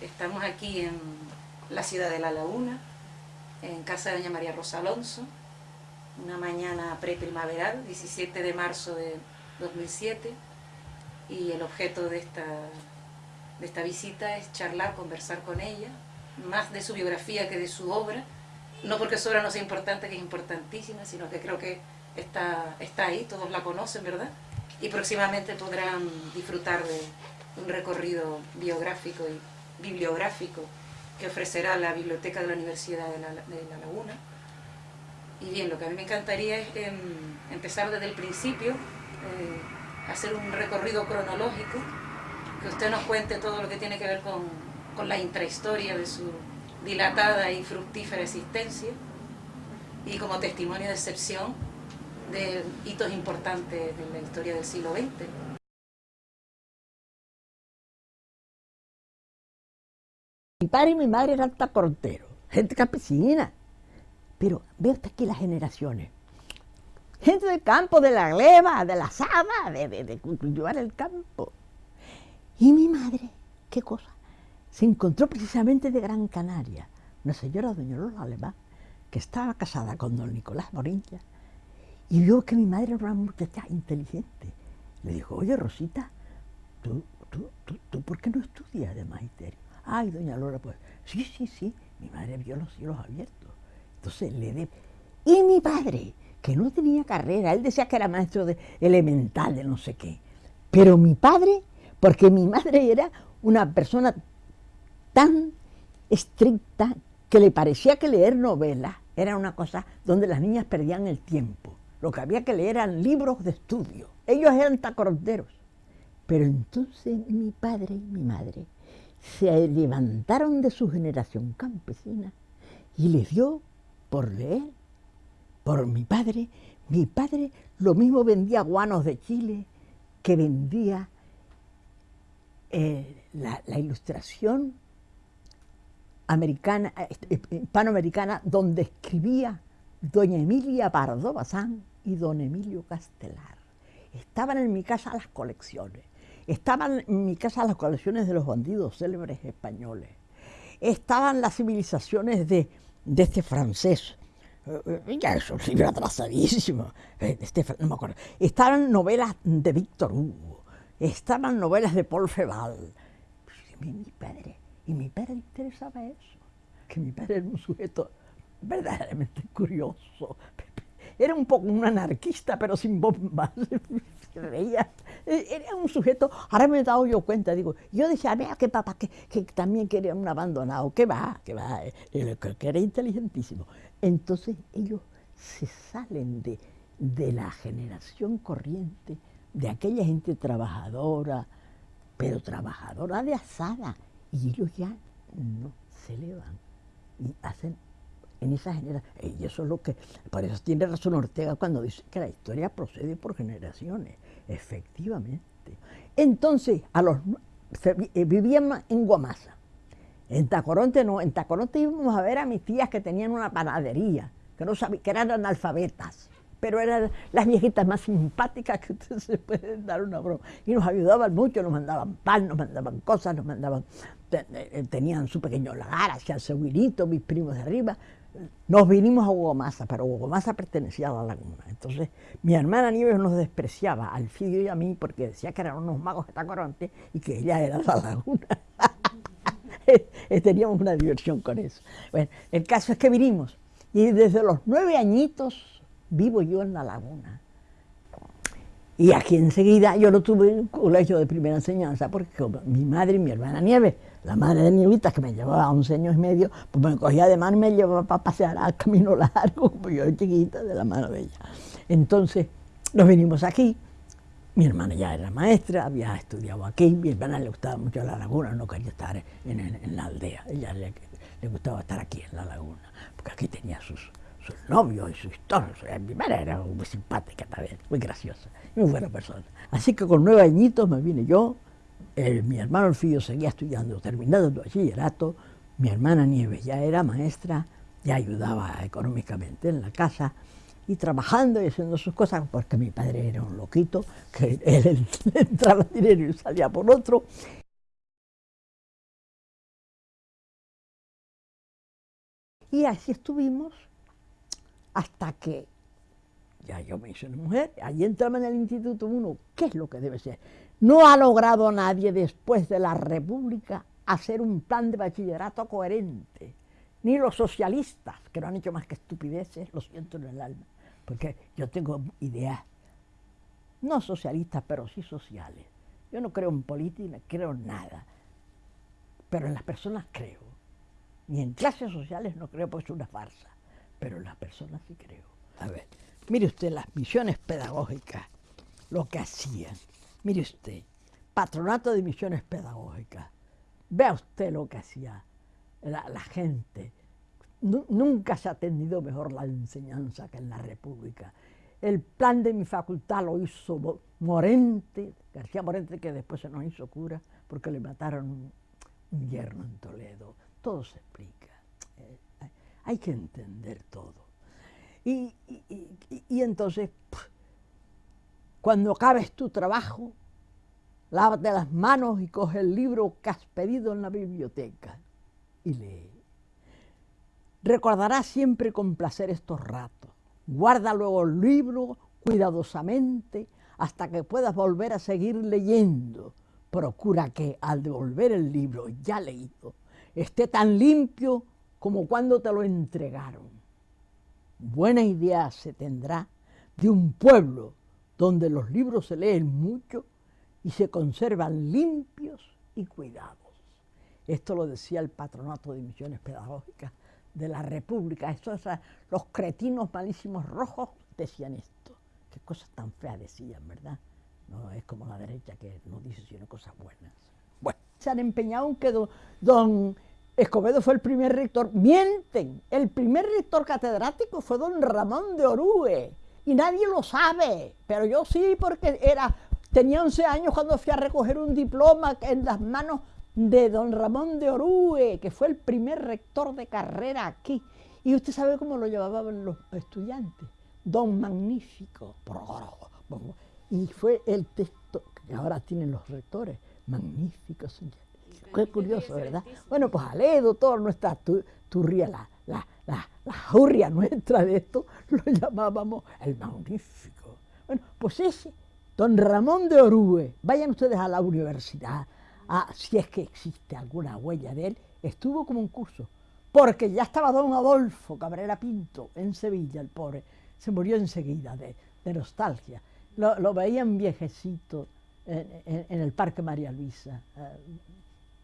Estamos aquí en la ciudad de La Laguna, en casa de doña María Rosa Alonso, una mañana preprimaveral, 17 de marzo de 2007, y el objeto de esta, de esta visita es charlar, conversar con ella, más de su biografía que de su obra, no porque su obra no sea importante, que es importantísima, sino que creo que está, está ahí, todos la conocen, ¿verdad? Y próximamente podrán disfrutar de un recorrido biográfico y bibliográfico que ofrecerá la biblioteca de la Universidad de La, Laguna. Y bien, lo que a mí me encantaría es em, empezar desde el principio, eh, hacer un recorrido cronológico, que usted nos cuente todo lo que tiene que ver con, con la intrahistoria de su dilatada y fructífera existencia, y como testimonio de excepción de hitos importantes de la historia del siglo XX. Mi padre y mi madre eran tacorteros, gente campesina. Pero ve usted aquí las generaciones. Gente del campo, de la gleba, de la saba, de, cultivar el campo. Y mi madre, ¿qué cosa? Se encontró precisamente de Gran Canaria, una señora, doña Lola Alemán, que estaba casada con don Nicolás Morincha, y vio que mi madre era una muchacha inteligente. Le dijo, oye Rosita, ¿tú, tú, tú, tú por qué no estudias de magisterio? Ay, doña Lora, pues, sí, sí, sí, mi madre vio los cielos abiertos. Entonces le de... Y mi padre, que no tenía carrera, él decía que era maestro de elemental, de no sé qué. Pero mi padre, porque mi madre era una persona tan estricta que le parecía que leer novelas era una cosa donde las niñas perdían el tiempo. Lo que había que leer eran libros de estudio. Ellos eran tacoronteros. Pero entonces mi padre y mi madre se levantaron de su generación campesina y les dio por leer, por mi padre. Mi padre lo mismo vendía guanos de Chile que vendía eh, la, ilustración americana, eh, hispanoamericana, donde escribía doña Emilia Pardo Bazán y don Emilio Castelar. Estaban en mi casa las colecciones. Estaban en mi casa las colecciones de los bandidos célebres españoles. Estaban las civilizaciones de, este francés. Eh, ya es un libro atrasadísimo. Eh, este, no me acuerdo. Estaban novelas de Víctor Hugo. Estaban novelas de Paul Feval. Mi, mi padre. Y mi padre interesaba eso. Que mi padre era un sujeto verdaderamente curioso. Era un poco un anarquista, pero sin bombas. Veía eh, era un sujeto, ahora me he dado yo cuenta, digo, yo decía, vea que papá, que, que también quería un abandonado, que va, que va, eh, que era inteligentísimo. Entonces ellos se salen de, de la generación corriente, de aquella gente trabajadora, pero trabajadora de asada, y ellos ya no se elevan y hacen en esa generación. Y eso es lo que, por eso tiene razón Ortega cuando dice que la historia procede por generaciones. Efectivamente. Entonces, a los, eh, vivíamos en Guamasa. En Tacoronte no, en Tacoronte íbamos a ver a mis tías que tenían una panadería, que, no sabían, que eran analfabetas, pero eran las viejitas más simpáticas que ustedes se pueden dar una broma. Y nos ayudaban mucho, nos mandaban pan, nos mandaban cosas, nos mandaban, eh, tenían su pequeño lagar, hacían su mis primos de arriba, nos vinimos a Hugo pero Hugo pertenecía a la laguna. Entonces, mi hermana Nieves nos despreciaba, al Fidio y a mí, porque decía que eran unos magos de Tacoronte y que ella era la laguna. Teníamos una diversión con eso. Bueno, el caso es que vinimos y desde los nueve añitos vivo yo en la laguna. Y aquí enseguida yo no tuve un colegio de primera enseñanza porque mi madre y mi hermana Nieves la madre de Nievita, que me llevaba 11 años y medio, pues me cogía de mano y me llevaba para pasear al camino largo, como yo chiquita, de la mano de ella. Entonces, nos vinimos aquí, mi hermana ya era maestra, había estudiado aquí, mi hermana le gustaba mucho la laguna, no quería estar en, la aldea, ella le, gustaba estar aquí en la laguna, porque aquí tenía sus, sus novios y sus historias. Mi madre era muy simpática también, muy graciosa, muy buena persona. Así que con nueve añitos me vine yo, mi hermano Orfillo seguía estudiando, terminando el bachillerato, mi hermana Nieves ya era maestra, ya ayudaba económicamente en la casa y trabajando y haciendo sus cosas, porque mi padre era un loquito, que él entraba dinero y salía por otro, Y así estuvimos hasta que ya yo me hice una mujer, allí entraba en el Instituto uno, ¿qué es lo que debe ser? No ha logrado nadie después de la República hacer un plan de bachillerato coherente, ni los socialistas, que no han hecho más que estupideces, lo siento en el alma, porque yo tengo ideas, no socialistas, pero sí sociales. Yo no creo en política, creo en nada, pero en las personas creo. Ni en clases sociales no creo porque es una farsa, pero las personas sí creo. A ver, mire usted las misiones pedagógicas, lo que hacían. Mire usted, patronato de misiones pedagógicas. Vea usted lo que hacía la, gente. nunca se ha atendido mejor la enseñanza que en la República. El plan de mi facultad lo hizo Morente, García Morente, que después se nos hizo cura porque le mataron un, un yerno en Toledo. Todo se explica. Eh, hay que entender todo. Y, entonces, cuando acabes tu trabajo, lávate las manos y coge el libro que has pedido en la biblioteca y lee. Recordarás siempre con placer estos ratos. Guarda luego el libro cuidadosamente hasta que puedas volver a seguir leyendo. Procura que al devolver el libro ya leído esté tan limpio como cuando te lo entregaron buena idea se tendrá de un pueblo donde los libros se leen mucho y se conservan limpios y cuidados. Esto lo decía el Patronato de Misiones Pedagógicas de la República. los cretinos malísimos rojos decían esto. Qué cosas tan feas decían, ¿verdad? No es como la derecha que no dice sino cosas buenas. Bueno, se han empeñado en que don Escobedo fue el primer rector. Mienten, el primer rector catedrático fue don Ramón de Orue y nadie lo sabe, pero yo sí porque era, tenía 11 años cuando fui a recoger un diploma en las manos de don Ramón de Orue, que fue el primer rector de carrera aquí. Y usted sabe cómo lo llevaban los estudiantes. Don Magnífico. Y fue el texto que ahora tienen los rectores. Magnífico, señor Qué curioso, ¿verdad? Bueno, pues Aledo, toda nuestra turria, la, la, la, la jurria nuestra de esto, lo llamábamos el magnífico. Bueno, pues ese, don Ramón de Orue, vayan ustedes a la universidad, a, si es que existe alguna huella de él, estuvo como un curso, porque ya estaba don Adolfo Cabrera Pinto en Sevilla, el pobre, se murió enseguida de, de nostalgia. Lo, lo, veían viejecito en, en, el Parque María Luisa, eh,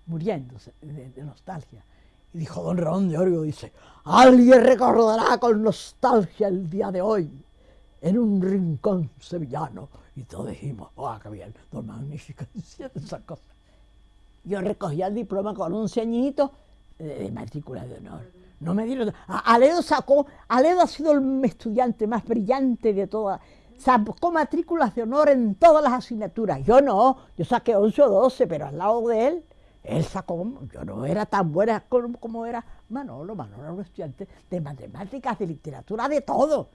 muriéndose de, nostalgia. Y dijo don Ramón de Orio, dice, alguien recordará con nostalgia el día de hoy en un rincón sevillano. Y todos dijimos, ¡oh, qué bien! Don Magnífico diciendo. Yo recogía el diploma con un ceñito de, matrícula de honor. No me dieron... Aledo sacó... Aledo ha sido el estudiante más brillante de toda... Sacó matrículas de honor en todas las asignaturas. Yo no, yo saqué 11 o 12, pero al lado de él él sacó, yo no era tan buena como, era Manolo, Manolo era un estudiante de matemáticas, de literatura, de todo.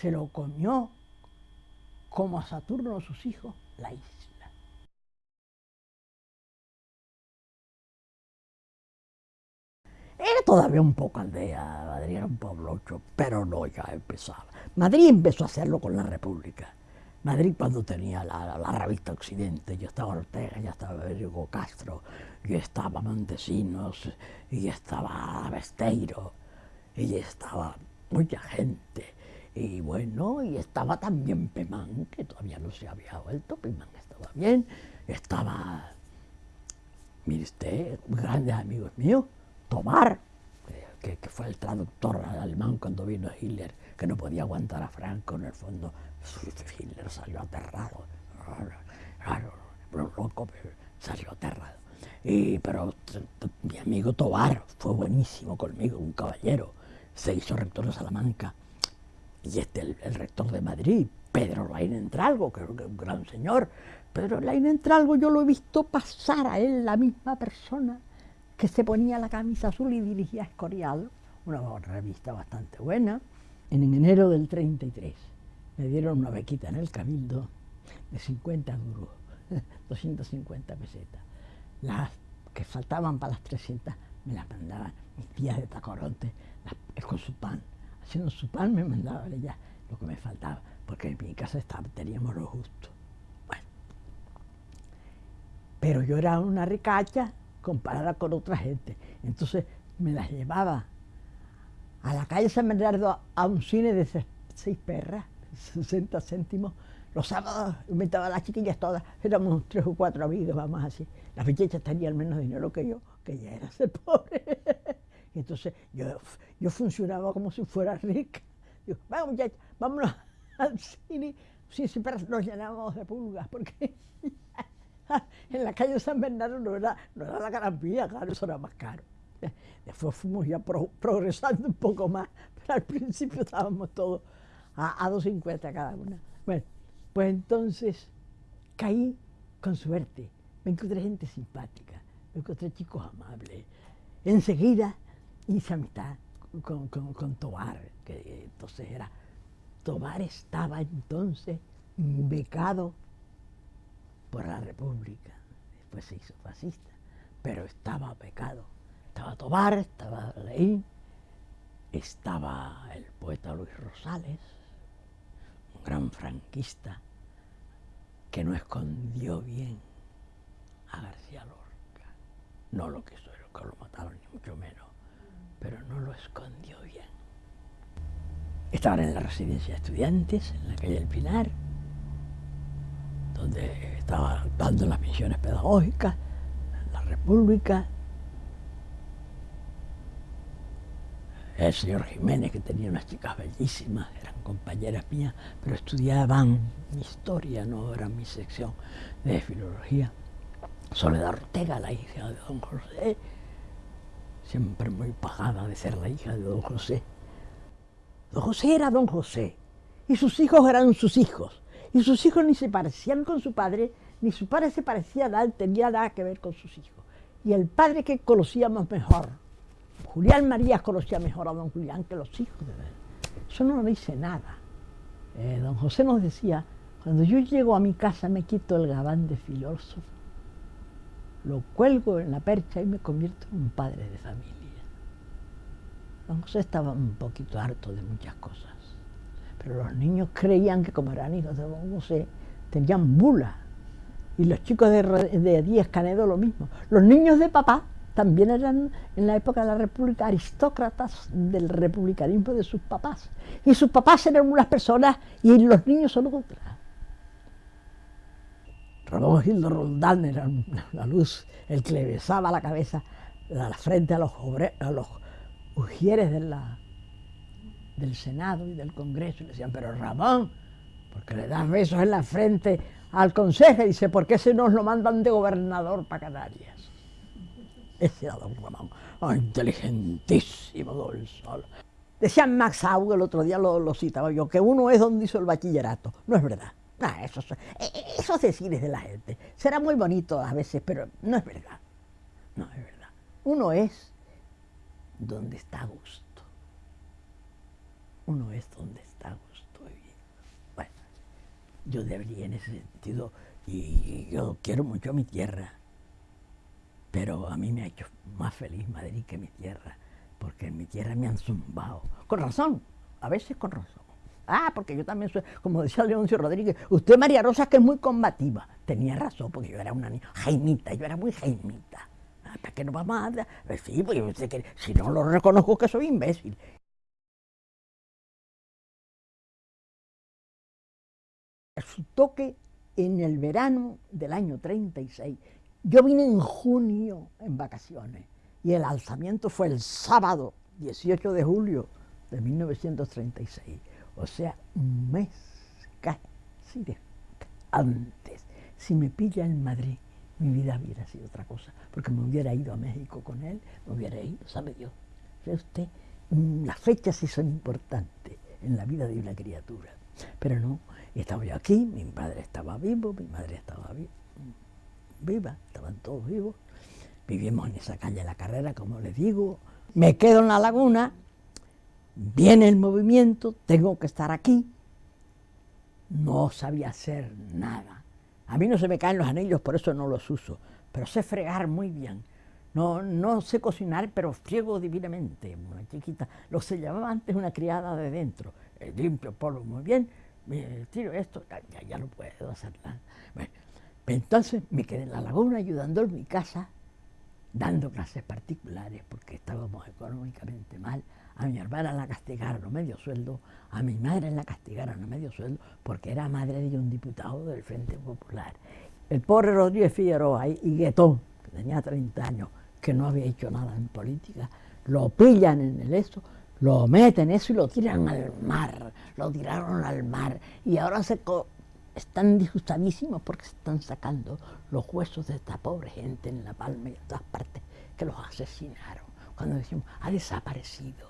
Se lo comió como a Saturno sus hijos la isla. Era todavía un poco aldea, Madrid era un pueblo pero no ya empezaba. Madrid empezó a hacerlo con la República. Madrid cuando tenía la, revista Occidente, yo estaba Ortega, ya estaba Hugo Castro, yo estaba Montesinos, y estaba Besteiro, y estaba mucha gente. Y bueno, y estaba también Pemán, que todavía no se había vuelto, Pemán estaba bien, estaba, mire usted, grandes amigos míos, Tomar, que, que, fue el traductor alemán cuando vino Hitler, que no podía aguantar a Franco en el fondo, Hitler salió aterrado, loco, salió aterrado. Y, pero mi amigo Tobar fue buenísimo conmigo, un caballero, se hizo rector de Salamanca, y este el, rector de Madrid, Pedro Lain Entralgo, que es un gran señor. Pedro Lain Entralgo yo lo he visto pasar a él, la misma persona que se ponía la camisa azul y dirigía Escorial, una revista bastante buena, en enero del 33 me dieron una bequita en el Cabildo de 50 duros, 250 pesetas. Las que faltaban para las 300 me las mandaban mis tías de Tacoronte con su pan. Haciendo su pan me mandaba ella lo que me faltaba, porque en mi casa estaba, teníamos lo justo. Bueno. Pero yo era una ricacha comparada con otra gente. Entonces me las llevaba a la calle San Bernardo a un cine de seis perras, 60 céntimos. Los sábados invitaba a las chiquillas todas, éramos tres o cuatro amigos, vamos así. Las muchachas tenían menos dinero que yo, que ya era ser pobre. entonces yo, yo funcionaba como si fuera rica. Digo, vamos muchachos, vámonos al cine. Sí, siempre nos llenábamos de pulgas, porque en la calle San Bernardo no era, no era la garantía, claro, eso era más caro. Después fuimos ya progresando un poco más, pero al principio estábamos todos a, a 2.50 cada una. Bueno, pues entonces caí con suerte, me encontré gente simpática, me encontré chicos amables. Enseguida hice amistad con, con, con Tobar, que entonces era, Tobar estaba entonces becado por la República, después se hizo fascista, pero estaba becado. Estaba Tobar, estaba Leín, estaba el poeta Luis Rosales, un gran franquista que no escondió bien a García Lorca, no lo que, que lo mataron ni mucho menos, pero no lo escondió bien. Estaban en la residencia de estudiantes, en la calle del Pinar, donde estaba dando las misiones pedagógicas, la República, el señor Jiménez, que tenía unas chicas bellísimas, eran compañeras mías, pero estudiaban historia, no era mi sección de filología. Soledad Ortega, la hija de don José, siempre muy pagada de ser la hija de don José. Don José era don José, y sus hijos eran sus hijos, y sus hijos ni se parecían con su padre, ni su padre se parecía a él, tenía nada que ver con sus hijos. Y el padre que conocíamos mejor, Julián Marías conocía mejor a don Julián que los hijos de él. Eso no dice nada. Eh, don José nos decía, cuando yo llego a mi casa me quito el gabán de filósofo, lo cuelgo en la percha y me convierto en un padre de familia. Don José estaba un poquito harto de muchas cosas, pero los niños creían que como eran hijos de don José, tenían bula. Y los chicos de, de Díaz Canedo lo mismo. Los niños de papá también eran en la época de la República aristócratas del republicanismo de sus papás. Y sus papás eran unas personas y los niños son otras. Ramón Gildo Roldán era una luz, el que le besaba la cabeza, la frente a los, a los ujieres de la, del Senado y del Congreso. Y le decían, pero Ramón, ¿por qué le das besos en la frente al consejo? Y dice, ¿por qué se nos lo mandan de gobernador para Canarias? Ese era don Ramón, inteligentísimo don Sol. Decía Max Auge, el otro día lo, citaba yo, que uno es donde hizo el bachillerato. No es verdad. eso, e, e, esos decires de la gente. Será muy bonito a veces, pero no es verdad. No es verdad. Uno es donde está a gusto. Uno es donde está a gusto. bueno, yo debería en ese sentido, y yo quiero mucho a mi tierra pero a mí me ha hecho más feliz Madrid que mi tierra, porque en mi tierra me han zumbado. Con razón, a veces con razón. Ah, porque yo también soy, como decía Leoncio Rodríguez, usted María Rosa que es muy combativa. Tenía razón, porque yo era una niña, jaimita, yo era muy jaimita. ¿Para qué no vamos a pues Sí, porque yo sé que si no lo reconozco que soy imbécil. Resultó que en el verano del año 36 yo vine en junio en vacaciones y el alzamiento fue el sábado 18 de julio de 1936, o sea, un mes casi antes. Si me pilla en Madrid, mi vida hubiera sido otra cosa, porque me hubiera ido a México con él, me hubiera ido, sabe Dios. ¿Ve usted? Las fechas sí son importantes en la vida de una criatura, pero no, estaba yo aquí, mi padre estaba vivo, mi madre estaba viva viva, estaban todos vivos. Vivimos en esa calle La Carrera, como les digo. Me quedo en la laguna, viene el movimiento, tengo que estar aquí. No sabía hacer nada. A mí no se me caen los anillos, por eso no los uso, pero sé fregar muy bien. No, no sé cocinar, pero friego divinamente, una chiquita. Lo se llamaba antes una criada de dentro. Eh, limpio polvo muy bien, me tiro esto, ya, ya no puedo hacer nada. Entonces me quedé en la laguna ayudando en mi casa, dando clases particulares porque estábamos económicamente mal. A mi hermana la castigaron a medio sueldo, a mi madre la castigaron a medio sueldo porque era madre de un diputado del Frente Popular. El pobre Rodríguez Figueroa y Guetón, que tenía 30 años, que no había hecho nada en política, lo pillan en el eso, lo meten eso y lo tiran al mar, lo tiraron al mar y ahora se están disgustadísimos porque se están sacando los huesos de esta pobre gente en La Palma y en todas partes que los asesinaron. Cuando decimos, ha desaparecido.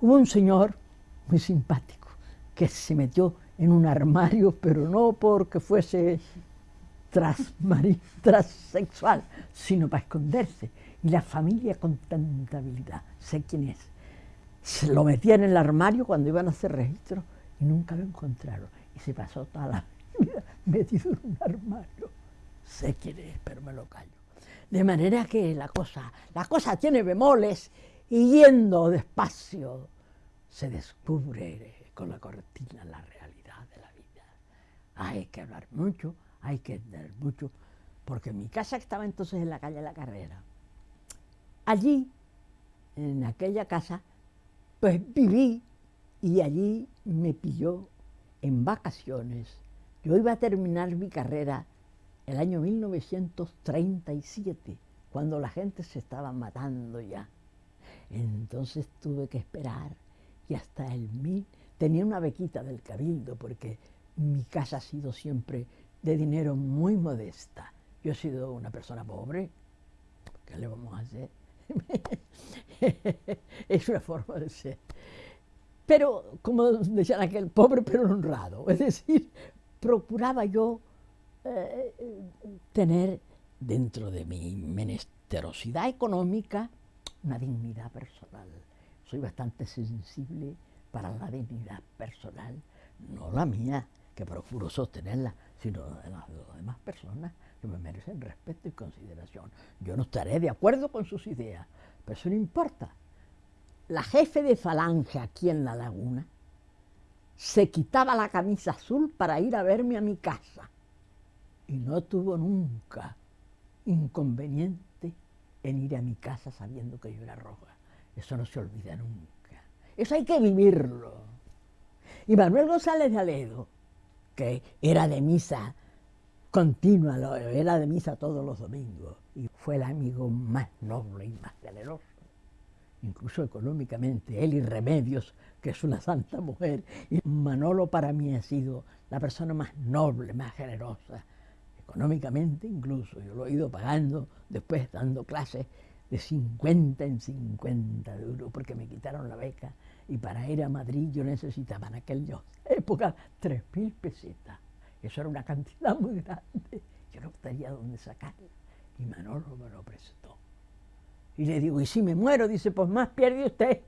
Hubo un señor muy simpático que se metió en un armario, pero no porque fuese transexual, sino para esconderse. Y la familia con tanta habilidad, sé quién es, se lo metían en el armario cuando iban a hacer registro y nunca lo encontraron. Y se pasó toda la metido en un armario. Sé quién es, pero me lo callo. De manera que la cosa, la cosa tiene bemoles y yendo despacio se descubre con la cortina la realidad de la vida. Hay que hablar mucho, hay que entender mucho, porque mi casa estaba entonces en la calle de la Carrera. Allí, en aquella casa, pues viví y allí me pilló en vacaciones yo iba a terminar mi carrera el año 1937, cuando la gente se estaba matando ya. Entonces tuve que esperar y hasta el mil tenía una bequita del cabildo porque mi casa ha sido siempre de dinero muy modesta. Yo he sido una persona pobre, ¿qué le vamos a hacer? es una forma de ser. Pero, como decían aquel, pobre pero honrado. Es decir, procuraba yo eh, tener dentro de mi menesterosidad económica una dignidad personal. Soy bastante sensible para la dignidad personal, no la mía, que procuro sostenerla, sino de las, demás personas que me merecen respeto y consideración. Yo no estaré de acuerdo con sus ideas, pero eso no importa. La jefe de falange aquí en la laguna se quitaba la camisa azul para ir a verme a mi casa. Y no tuvo nunca inconveniente en ir a mi casa sabiendo que yo era roja. Eso no se olvida nunca. Eso hay que vivirlo. Y Manuel González de Aledo, que era de misa continua, era de misa todos los domingos, y fue el amigo más noble y más generoso incluso económicamente, él y Remedios, que es una santa mujer. Y Manolo para mí ha sido la persona más noble, más generosa, económicamente incluso. Yo lo he ido pagando después dando clases de 50 en 50 euros porque me quitaron la beca y para ir a Madrid yo necesitaba en aquella época 3.000 pesetas. Eso era una cantidad muy grande. Yo no sabía dónde sacarla y Manolo me lo prestó. Y le digo, ¿y si me muero? Dice, pues más pierde usted.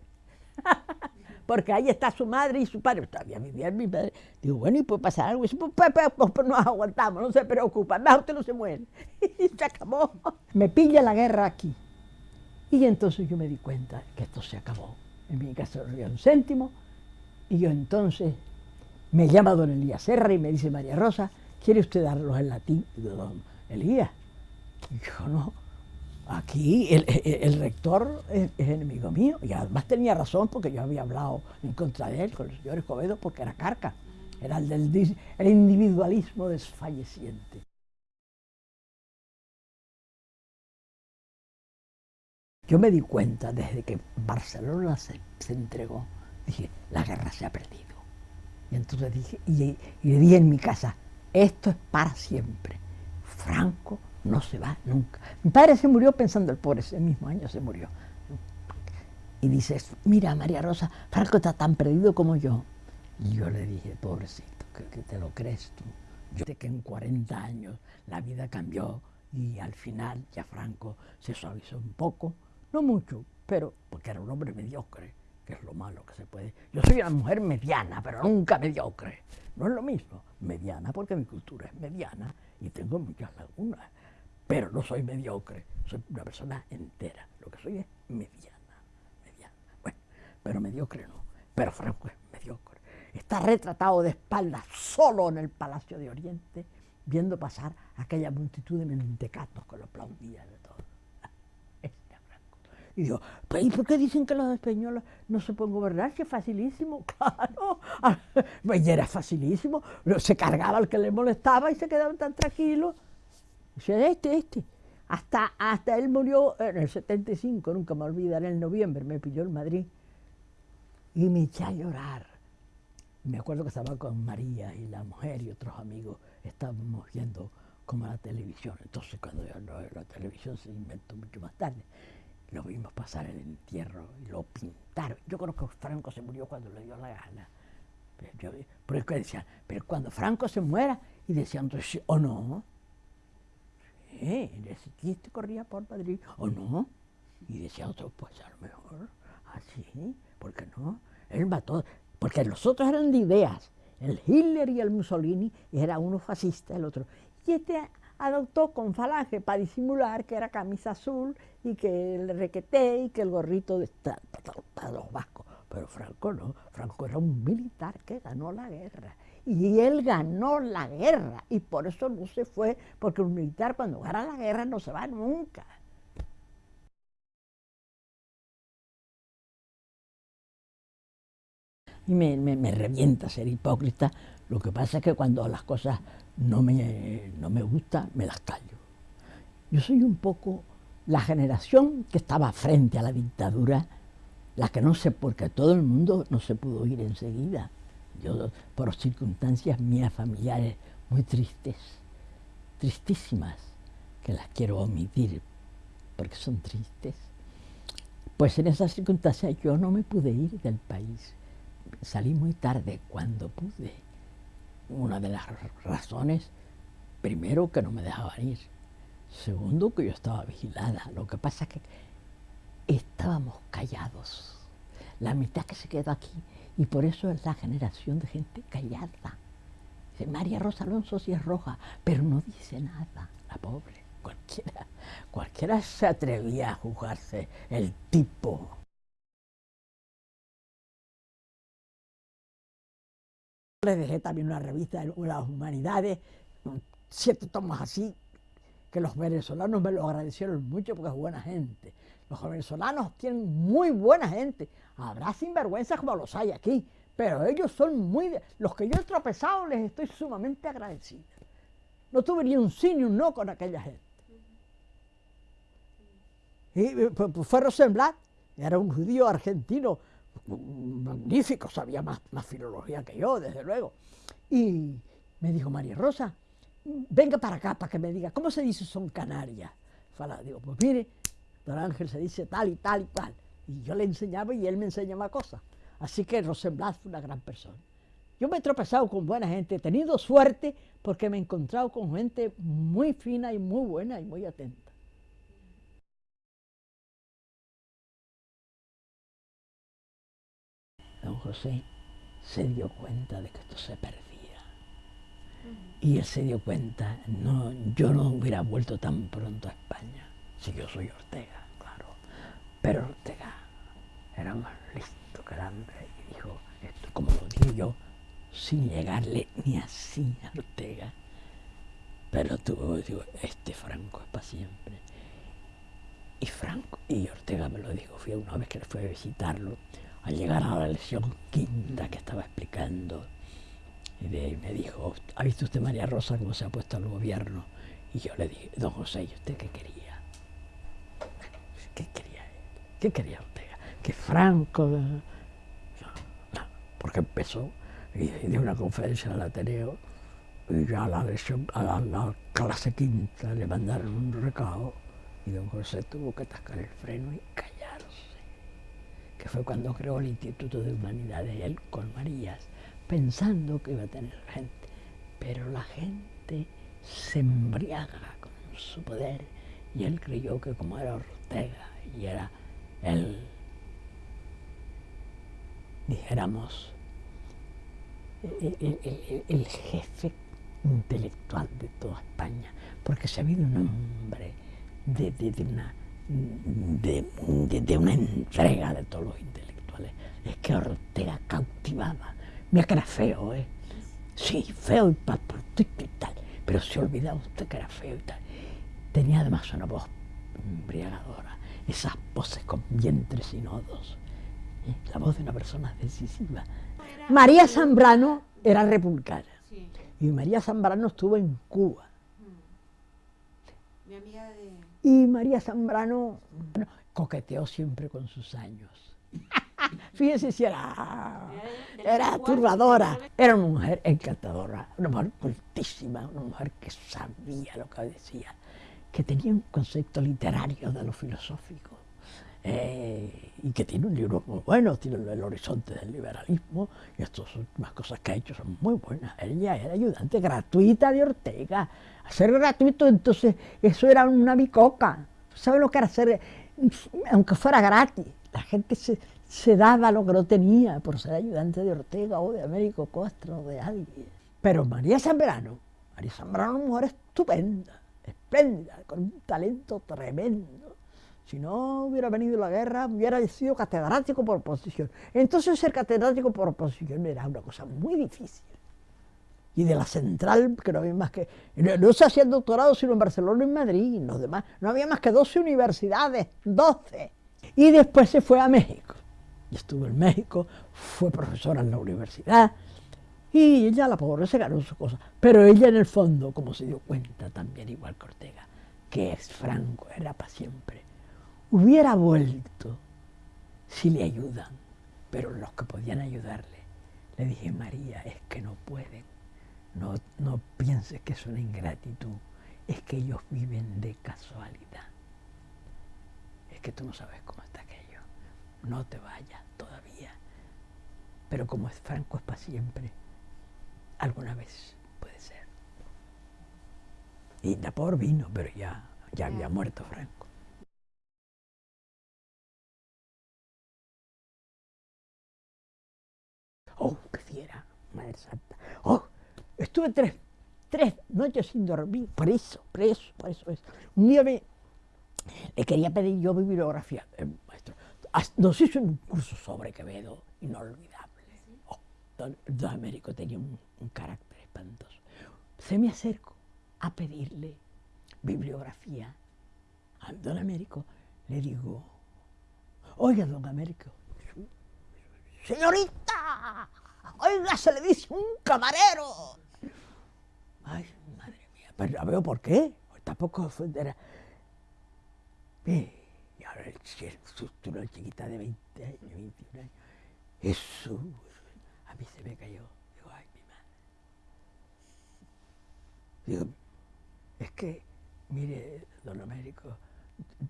Porque ahí está su madre y su padre. Todavía vivía mi padre. Digo, bueno, ¿y puede pasar algo? dice, pues, pues, pues, pues, nos aguantamos, no se preocupa, más usted no se muere. Y se acabó. Me pilla la guerra aquí. Y entonces yo me di cuenta que esto se acabó. En mi casa no había un céntimo. Y yo entonces me llama don Elías Serra y me dice, María Rosa, ¿quiere usted darlos en latín? Y digo, don Elías. Y yo no Aquí el, rector es, enemigo mío y además tenía razón porque yo había hablado en contra de él con el señor Escobedo porque era carca, era el del el individualismo desfalleciente. Yo me di cuenta desde que Barcelona se, entregó, dije, la guerra se ha perdido. Y entonces dije, y, y le dije en mi casa, esto es para siempre. Franco no se va nunca. Mi padre se murió pensando, el pobre, ese mismo año se murió. Y dice, mira María Rosa, Franco está tan perdido como yo. Y yo le dije, pobrecito, que, te lo crees tú. Yo sé que en 40 años la vida cambió y al final ya Franco se suavizó un poco, no mucho, pero porque era un hombre mediocre, que es lo malo que se puede. Yo soy una mujer mediana, pero nunca mediocre. No es lo mismo, mediana porque mi cultura es mediana y tengo muchas lagunas pero no soy mediocre, soy una persona entera. Lo que soy es mediana, mediana. Bueno, pero mediocre no, pero Franco es mediocre. Está retratado de espaldas solo en el Palacio de Oriente, viendo pasar aquella multitud de mentecatos que lo aplaudían de todo. Y digo, ¿y por qué dicen que los españoles no se pueden gobernar? Que es facilísimo, claro. Y era facilísimo. Se cargaba al que le molestaba y se quedaban tan tranquilos. Dice, este, este. Hasta, hasta él murió en el 75, nunca me olvidaré, en noviembre me pilló en Madrid y me eché a llorar. Me acuerdo que estaba con María y la mujer y otros amigos, estábamos viendo como la televisión. Entonces cuando la televisión se inventó mucho más tarde, lo vimos pasar el entierro y lo pintaron. Yo creo que Franco se murió cuando le dio la gana. Pero, yo, decían, pero cuando Franco se muera, y decían, o no, sí, este corría por Madrid, o no, y decía otro, pues a lo mejor, así, ¿por qué no? Él mató, porque los otros eran de ideas, el Hitler y el Mussolini, era uno fascista, el otro. Y este adoptó con falange para disimular que era camisa azul y que el requeté y que el gorrito de para los vascos. Pero Franco no, Franco era un militar que ganó la guerra. Y él ganó la guerra y por eso no se fue, porque un militar cuando gana la guerra no se va nunca. Y me, me, revienta ser hipócrita, lo que pasa es que cuando las cosas no me, no me gustan, me las callo. Yo soy un poco la generación que estaba frente a la dictadura, la que no sé, porque todo el mundo no se pudo ir enseguida. Por circunstancias mías familiares muy tristes, tristísimas, que las quiero omitir porque son tristes, pues en esas circunstancias yo no me pude ir del país. Salí muy tarde cuando pude. Una de las razones, primero, que no me dejaban ir. Segundo, que yo estaba vigilada. Lo que pasa es que estábamos callados. La mitad que se quedó aquí y por eso es la generación de gente callada. María Rosa Alonso sí es roja, pero no dice nada, la pobre. Cualquiera, cualquiera se atrevía a juzgarse el tipo. Le dejé también una revista de las humanidades, siete tomos así, que los venezolanos me lo agradecieron mucho porque es buena gente. Los venezolanos tienen muy buena gente. Habrá sinvergüenzas como los hay aquí, pero ellos son muy... los que yo he tropezado les estoy sumamente agradecido. No tuve ni un sí ni un no con aquella gente. Y pues, fue Rosenblatt, era un judío argentino magnífico, sabía más, más filología que yo, desde luego. Y me dijo, María Rosa, venga para acá para que me diga, ¿cómo se dice son Canarias? Digo, pues mire, Don Ángel se dice tal y tal y tal. Y yo le enseñaba y él me enseñaba cosas. Así que Rosenblatt fue una gran persona. Yo me he tropezado con buena gente, he tenido suerte porque me he encontrado con gente muy fina y muy buena y muy atenta. Don José se dio cuenta de que esto se perdía. Y él se dio cuenta, no, yo no hubiera vuelto tan pronto a España si yo soy Ortega, claro. Pero Ortega era más listo que el hambre y dijo, esto como lo digo yo, sin llegarle ni así a Ortega. Pero tuvo, digo, este Franco es para siempre. Y Franco, y Ortega me lo dijo, fui una vez que le fue a visitarlo, al llegar a la lección quinta que estaba explicando, y me dijo, ¿ha visto usted María Rosa cómo se ha puesto al gobierno? Y yo le dije, don José, ¿y usted qué quería? ¿Qué quería Ortega? Que Franco... No, porque empezó y dio una conferencia en Ateneo y ya a la, a la, clase quinta le mandaron un recado y don José tuvo que atascar el freno y callarse, que fue cuando creó el Instituto de Humanidades, él con Marías, pensando que iba a tener gente, pero la gente se embriaga con su poder y él creyó que como era Ortega y era el, dijéramos, el, jefe intelectual de toda España, porque se ha habido un hombre de, una, de, una entrega de todos los intelectuales. Es que Ortega cautivaba. Mira que era feo, ¿eh? Sí, feo y paputito y tal, pero se olvidaba usted que era feo y tal. Tenía además una voz embriagadora, esas voces con vientres y nodos, ¿eh? la voz de una persona decisiva. María Zambrano era republicana y María Zambrano estuvo en Cuba. De... Y María Zambrano coqueteó siempre con sus años. Fíjense si era, era turbadora. Era una mujer encantadora, una mujer cultísima, una mujer que sabía lo que decía, que tenía un concepto literario de lo filosófico. Eh, y que tiene un libro muy bueno, tiene el, horizonte del liberalismo, y estas últimas cosas que ha hecho son muy buenas. Ella era ayudante gratuita de Ortega. Hacer gratuito, entonces, eso era una bicoca. ¿Sabe lo que era hacer? Aunque fuera gratis, la gente se, daba lo que no tenía por ser ayudante de Ortega o de Américo Costro o de alguien. Pero María Zambrano, María Zambrano una mujer estupenda, espléndida, con un talento tremendo. Si no hubiera venido la guerra, hubiera sido catedrático por oposición. Entonces ser catedrático por oposición era una cosa muy difícil. Y de la central, que no había más que... No, se hacía doctorado sino en Barcelona y en Madrid, los demás. No había más que 12 universidades, 12. Y después se fue a México estuvo en México, fue profesora en la universidad, y ella, la pobre, se ganó su cosa. Pero ella en el fondo, como se dio cuenta también, igual que Ortega, que es Franco, era para siempre, hubiera vuelto si le ayudan, pero los que podían ayudarle, le dije, María, es que no pueden, no, no pienses que es una ingratitud, es que ellos viven de casualidad, es que tú no sabes cómo está aquello, no te vayas todavía. Pero como es Franco es para siempre, alguna vez puede ser. Y Napor vino, pero ya, ya había muerto Franco. Oh, qué fiera, Madre Santa. Oh, estuve tres, tres noches sin dormir, por eso, por eso, eso. Un día me, le quería pedir yo bibliografía, eh, maestro. Nos hizo un curso sobre Quevedo, inolvidable. Don, Américo tenía un, carácter espantoso. Se me acerco a pedirle bibliografía a don Américo. Le digo, oiga, don Américo, señorita, oiga, se le dice un camarero. Ay, madre mía, pero ya veo por qué. Tampoco ofenderá. Y ahora el susto, una chiquita de 20 años, 21 años. Eso, a mí se me cayó. Digo, ay, mi madre. Digo, es que, mire, don Américo,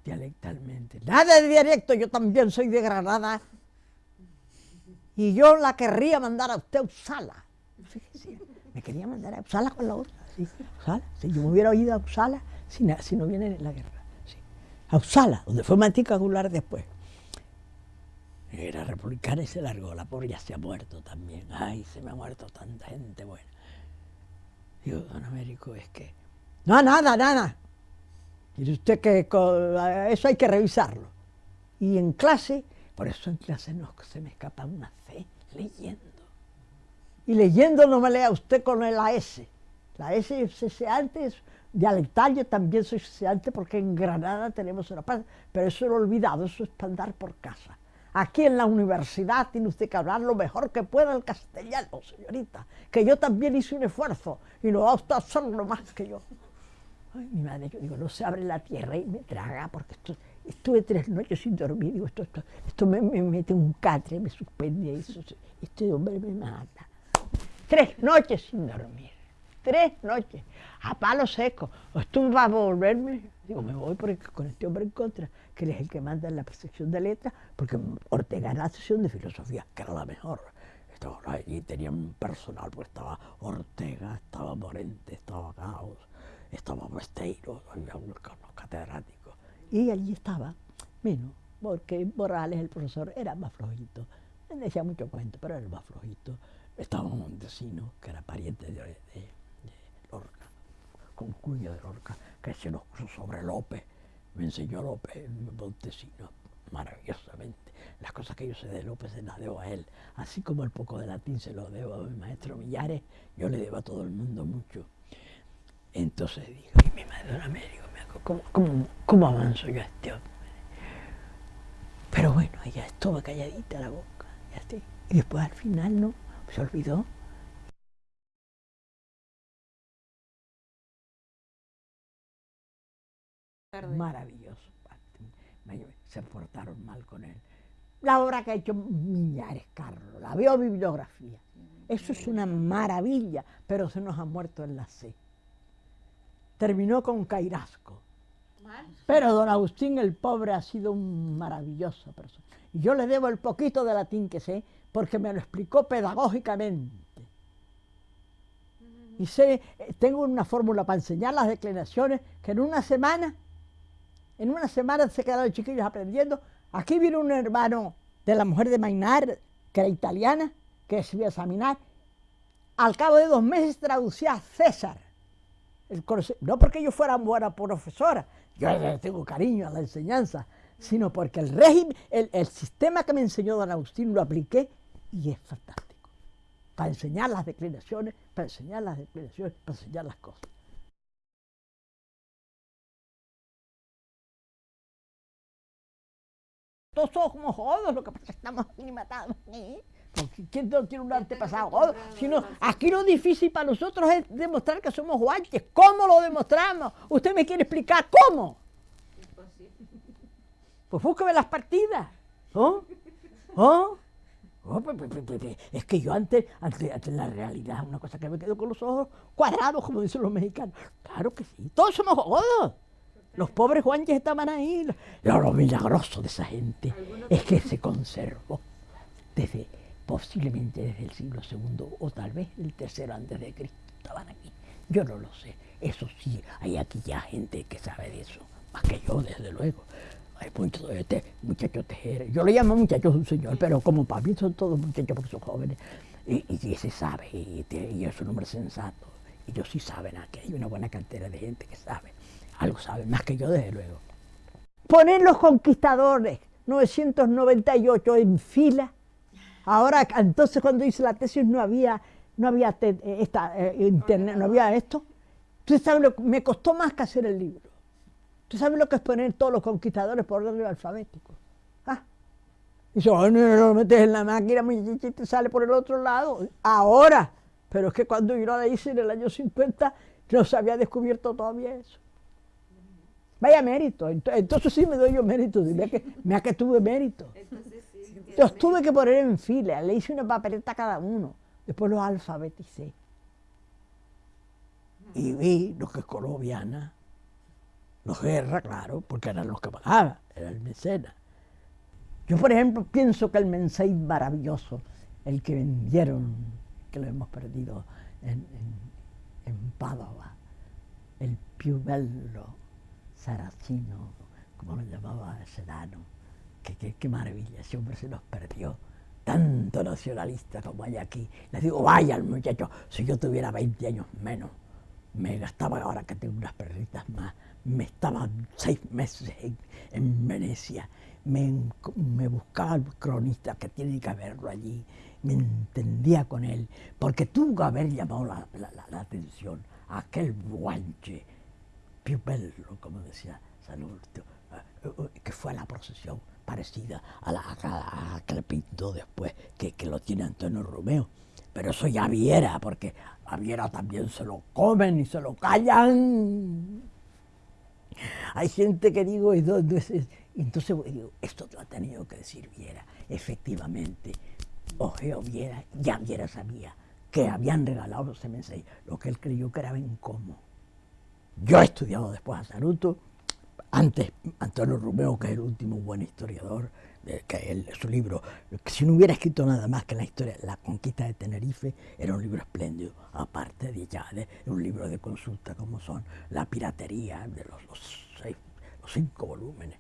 dialectalmente, nada de dialecto, yo también soy de Granada. Y yo la querría mandar a usted a Usala. Fíjese, me quería mandar a Usala con la otra. ¿sí? Si yo me hubiera oído a Usala si, si no viene la guerra a Usala, donde fue Mantica Gular después. Era republicana y se largó, la pobre ya se ha muerto también. Ay, se me ha muerto tanta gente buena. Digo, don Américo, es que... No, nada, nada. Dice usted que eso hay que revisarlo. Y en clase, por eso en clase no se me escapa una C, leyendo. Y leyendo no me lea usted con la S. La S se antes dialectal, yo también soy sociante porque en Granada tenemos una paz, pero eso lo he olvidado, eso es para andar por casa. Aquí en la universidad tiene usted que hablar lo mejor que pueda el castellano, señorita, que yo también hice un esfuerzo y no va usted a hacerlo más que yo. Ay, mi madre, yo digo, no se abre la tierra y me traga, porque esto, estuve tres noches sin dormir, digo, esto, esto, esto me, mete un catre, me suspende, eso, este hombre me mata. Tres noches sin dormir, tres noches a palo seco. ¿Tú vas a volverme? Digo, me voy porque con este hombre en contra, que él es el que manda en la sección de letras, porque Ortega era la sección de filosofía, que era la mejor. Allí tenían personal, porque estaba Ortega, estaba Morente, estaba Caos, estaba Besteiro, había unos, catedráticos. Y allí estaba, menos, porque Morales, el profesor, era más flojito. Él decía mucho cuento, pero era más flojito. Estaba Montesino, que era pariente de con cuña de Lorca, que se nos puso sobre López, me enseñó López Montesino maravillosamente. Las cosas que yo sé de López se las debo a él, así como el poco de latín se lo debo a mi maestro Millares, yo le debo a todo el mundo mucho. Entonces digo, y mi madre don Américo, ¿cómo, avanzo yo a este hombre? Pero bueno, ella estuvo calladita la boca. Y después al final no, se olvidó. Maravilloso. Se portaron mal con él. La obra que ha hecho Millares Carlos, la biobibliografía. Eso es una maravilla, pero se nos ha muerto en la C. Terminó con Cairasco. Pero don Agustín el pobre ha sido un maravilloso persona. Y yo le debo el poquito de latín que sé, porque me lo explicó pedagógicamente. Y sé, eh, tengo una fórmula para enseñar las declinaciones que en una semana, en una semana se quedaron los chiquillos aprendiendo. Aquí vino un hermano de la mujer de Mainar, que era italiana, que se iba a examinar. Al cabo de dos meses traducía a César. no porque yo fuera buena profesora, yo le tengo cariño a la enseñanza, sino porque el régimen, el, sistema que me enseñó don Agustín lo apliqué y es fantástico. Para enseñar las declinaciones, para enseñar las declinaciones, para enseñar las cosas. Todos somos jodos, lo que pasa es que estamos aquí matados. ¿Quién no tiene un antepasado jodo? Sino, aquí lo difícil para nosotros es demostrar que somos guantes. ¿Cómo lo demostramos? ¿Usted me quiere explicar cómo? Pues búsqueme las partidas. ¿Oh? ¿Oh? oh pues, pues, pues, es que yo antes, antes, la realidad, una cosa que me quedo con los ojos cuadrados, como dicen los mexicanos. Claro que sí, todos somos jodos. Los pobres guanches estaban ahí. Lo, lo milagroso de esa gente es que se conservó desde posiblemente desde el siglo II o tal vez el tercero antes de Cristo estaban aquí. Yo no lo sé. Eso sí, hay aquí ya gente que sabe de eso, más que yo, desde luego. Hay muchos este, muchachos tejeres. Yo le llamo muchachos un señor, pero como para mí son todos muchachos porque son jóvenes. Y, y, ese sabe, y, es un hombre sensato. Y ellos sí saben, aquí hay una buena cantera de gente que sabe. Algo sabe, más que yo, desde luego. Poner los conquistadores 998 en fila Ahora, entonces cuando hice la tesis no había, no había eh, esta, eh, internet, no había esto. Tú sabes lo me costó más que hacer el libro. Tú sabes lo que es poner todos los conquistadores por orden alfabético. Ah. Y eso, no, lo metes en la máquina, te sale por el otro lado. Ahora. Pero es que cuando yo la hice en el año 50, no se había descubierto todavía eso. Vaya mérito. Entonces sí me doy yo mérito. Mira que, mira que tuve mérito. Los tuve que poner en fila, le hice una papeleta a cada uno, después los alfabeticé. Y vi los que es colombiana, los guerra, claro, porque eran los que pagaban, era el mecenas. Yo, por ejemplo, pienso que el mensaje maravilloso, el que vendieron, que lo hemos perdido en, en, Padova, el più bello saracino, como lo llamaba Sedano, Qué, maravilla, ese hombre se nos perdió. Tanto nacionalista como hay aquí. Les digo, vayan muchachos, si yo tuviera 20 años menos, me gastaba ahora que tengo unas perritas más, me estaba seis meses en, Venecia, me, buscaba el cronista que tiene que verlo allí, me entendía con él, porque tuvo que haber llamado la, atención a aquel guanche, più bello, como decía San eh, que fue a la procesión parecida a la que le pintó después, que, que, lo tiene Antonio Romeo. Pero eso ya Viera, porque a Viera también se lo comen y se lo callan. Hay gente que digo, entonces, entonces digo, esto lo ha tenido que decir Viera. Efectivamente, Ojeo Viera, ya Viera sabía que habían regalado los M6, lo que él creyó que era bien como. Yo he estudiado después a Saruto, antes, Antonio Romeo, que es el último buen historiador, que su libro, si no hubiera escrito nada más que la historia, La conquista de Tenerife, era un libro espléndido, aparte de ya, de un libro de consulta como son La piratería, de los, seis, los cinco volúmenes.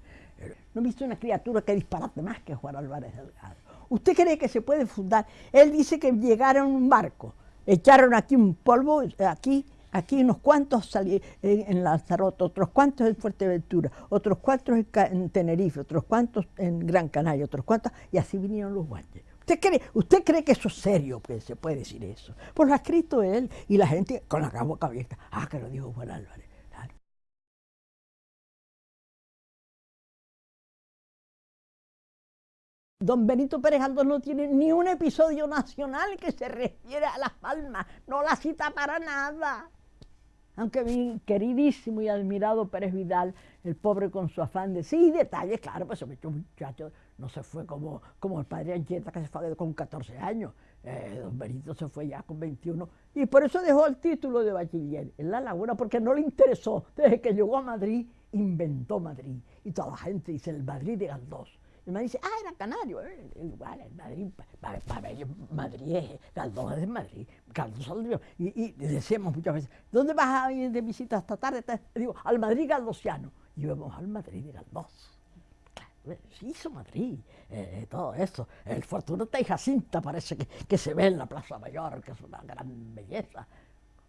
No he visto una criatura que disparate más que Juan Álvarez Delgado. ¿Usted cree que se puede fundar? Él dice que llegaron un barco, echaron aquí un polvo, aquí, Aquí unos cuantos salí en, Lanzarote, otros cuantos en Fuerteventura, otros cuantos en, Tenerife, otros cuantos en Gran Canaria, otros cuantos, y así vinieron los guantes. ¿Usted cree, ¿Usted cree que eso es serio, que se puede decir eso? Pues lo ha escrito él y la gente con la boca abierta. Ah, que lo dijo Juan Álvarez. Don Benito Pérez Galdós no tiene ni un episodio nacional que se refiere a Las Palmas, no la cita para nada. Aunque mi queridísimo y admirado Pérez Vidal, el pobre con su afán de sí, detalles, claro, pues ese muchacho no se fue como, como el padre Ancheta que se fue con 14 años. Eh, don Benito se fue ya con 21 y por eso dejó el título de bachiller en La Laguna, porque no le interesó. Desde que llegó a Madrid, inventó Madrid. Y toda la gente dice el Madrid de Galdós. Y me dice, ah, era canario, eh, igual, en Madrid, para, para ellos Madrid Galdós es de Madrid, Galdós salió. Y, y decíamos muchas veces, ¿dónde vas a ir de visita esta tarde? Digo, al Madrid galdosiano. Y íbamos al Madrid de Galdós. Claro, se hizo Madrid, eh, eh, todo eso. El Fortunata y Jacinta parece que, que, se ve en la Plaza Mayor, que es una gran belleza.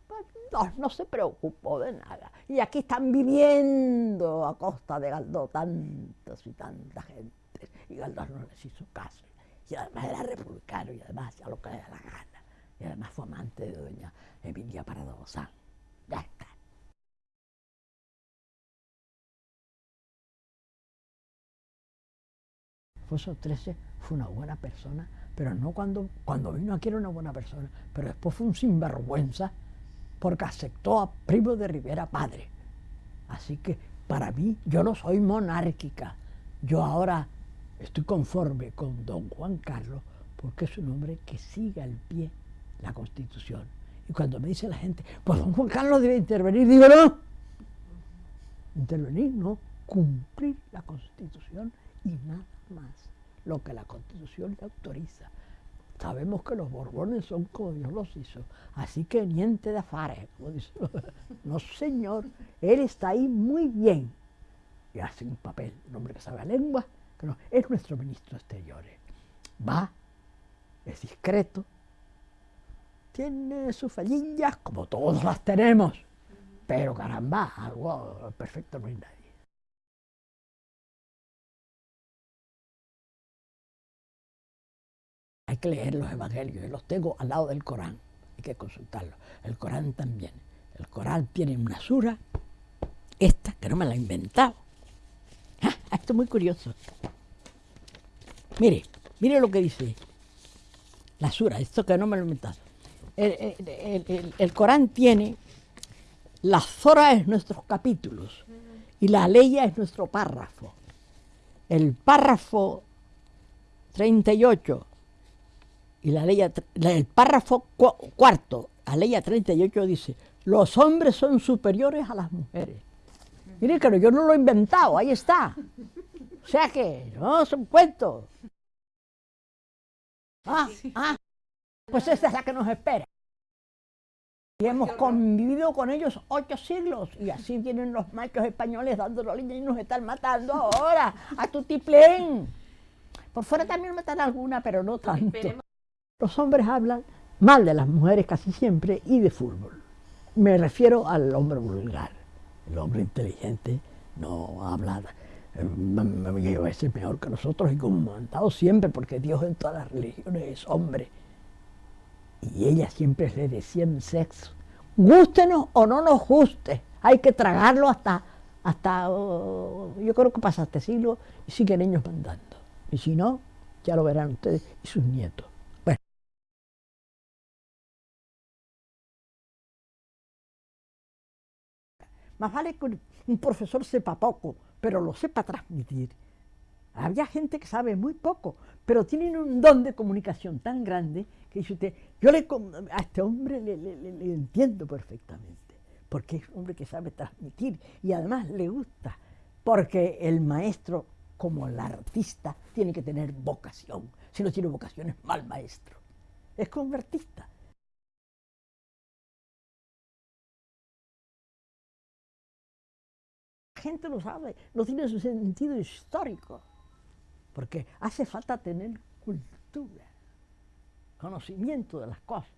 Pues no, no se preocupó de nada. Y aquí están viviendo a costa de Galdós tantos y tanta gente y Galdós no les hizo caso. Y además era republicano y además hacía lo que le da la gana. Y además fue amante de doña Emilia Parado Bozán. Ya está. Foso 13 fue una buena persona, pero no cuando, cuando vino aquí era una buena persona, pero después fue un sinvergüenza porque aceptó a Primo de Rivera padre. Así que para mí, yo no soy monárquica. Yo ahora Estoy conforme con don Juan Carlos porque es un hombre que sigue al pie la Constitución. Y cuando me dice la gente, pues don Juan Carlos debe intervenir, digo no. Intervenir no, cumplir la Constitución y nada más lo que la Constitución le autoriza. Sabemos que los Borbones son como Dios los hizo, así que niente de afares, como dice. No, señor, él está ahí muy bien y hace un papel, un hombre que sabe la lengua, es nuestro ministro Exteriores. Va, es discreto, tiene sus fallillas, como todos las tenemos, pero caramba, algo perfecto no hay nadie. Hay que leer los evangelios, los tengo al lado del Corán, hay que consultarlos. El Corán también. El Corán tiene una sura, esta, que no me la he inventado, esto es muy curioso. Mire, mire lo que dice la sura, esto que no me lo he. El, Corán tiene, la zora es nuestros capítulos y la ley es nuestro párrafo. El párrafo 38 y la ley, el párrafo cuarto, la ley 38 dice, los hombres son superiores a las mujeres. Mire que yo no lo he inventado, ahí está. O sea que, no, es un cuento. Ah, ah, pues esa es la que nos espera. Y hemos convivido con ellos ocho siglos y así vienen los machos españoles dando la línea y nos están matando ahora, a tutiplén. Por fuera también matan alguna, pero no tanto. Los hombres hablan mal de las mujeres casi siempre y de fútbol. Me refiero al hombre vulgar. El hombre inteligente no habla, a veces mejor que nosotros y comandado siempre, porque Dios en todas las religiones es hombre. Y ella siempre le decía en sexo, gústenos o no nos guste, hay que tragarlo hasta, hasta oh, yo creo que pasa este siglo y siguen ellos mandando. Y si no, ya lo verán ustedes y sus nietos. Más vale que un profesor sepa poco, pero lo sepa transmitir. Había gente que sabe muy poco, pero tienen un don de comunicación tan grande que dice usted, yo le, a este hombre le, le entiendo perfectamente, porque es un hombre que sabe transmitir y además le gusta, porque el maestro, como el artista, tiene que tener vocación. Si no tiene vocación es mal maestro. Es como un artista. Gente lo sabe, no tiene su sentido histórico, porque hace falta tener cultura, conocimiento de las cosas.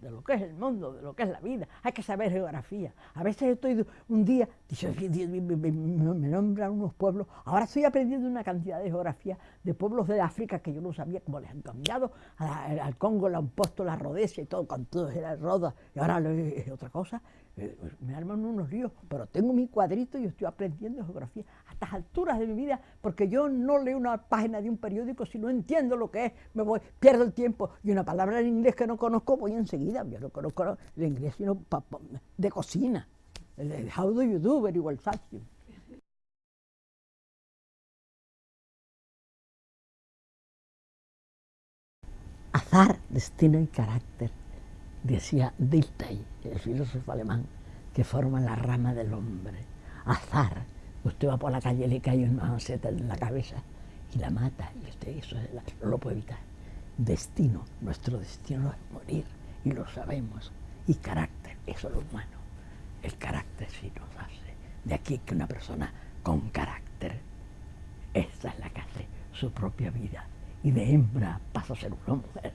de lo que es el mundo, de lo que es la vida, hay que saber geografía. A veces estoy un día, me nombran unos pueblos, ahora estoy aprendiendo una cantidad de geografía de pueblos de África que yo no sabía cómo les han cambiado, al Congo le han puesto la Rodesia y todo, con todo era Roda, y ahora es otra cosa, me arman unos líos, pero tengo mi cuadrito y estoy aprendiendo geografía a estas alturas de mi vida, porque yo no leo una página de un periódico si no entiendo lo que es, me voy, pierdo el tiempo, y una palabra en inglés que no conozco, voy enseguida, yo no conozco el inglés sino de cocina, el how do you do, very well, thank you. Azar, destino y carácter decía Dilthey, el filósofo alemán, que forma la rama del hombre. Azar. Usted va por la calle y le cae una maceta en la cabeza y la mata, y usted eso no lo puede evitar. Destino, nuestro destino es morir, y lo sabemos. Y carácter, eso es lo humano. El carácter sí nos hace. De aquí que una persona con carácter, esta es la que hace su propia vida. Y de hembra pasa a ser una mujer,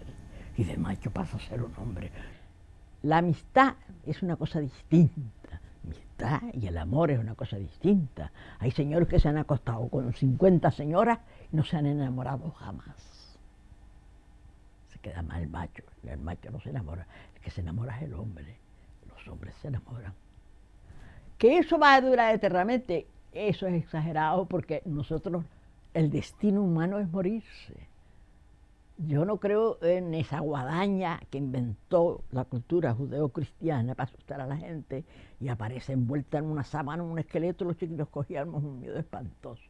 y de macho pasa a ser un hombre. La amistad es una cosa distinta. Amistad y el amor es una cosa distinta. Hay señores que se han acostado con 50 señoras y no se han enamorado jamás. Se queda mal el macho, el macho no se enamora. El que se enamora es el hombre. Los hombres se enamoran. Que eso va a durar eternamente, eso es exagerado porque nosotros, el destino humano es morirse. Yo no creo en esa guadaña que inventó la cultura judeo-cristiana para asustar a la gente y aparece envuelta en una sábana, un esqueleto, los chiquitos cogíamos un miedo espantoso.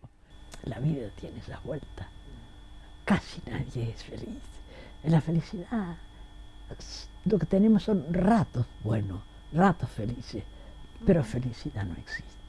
La vida tiene esa vuelta. Casi nadie es feliz. En la felicidad lo que tenemos son ratos buenos, ratos felices, pero felicidad no existe.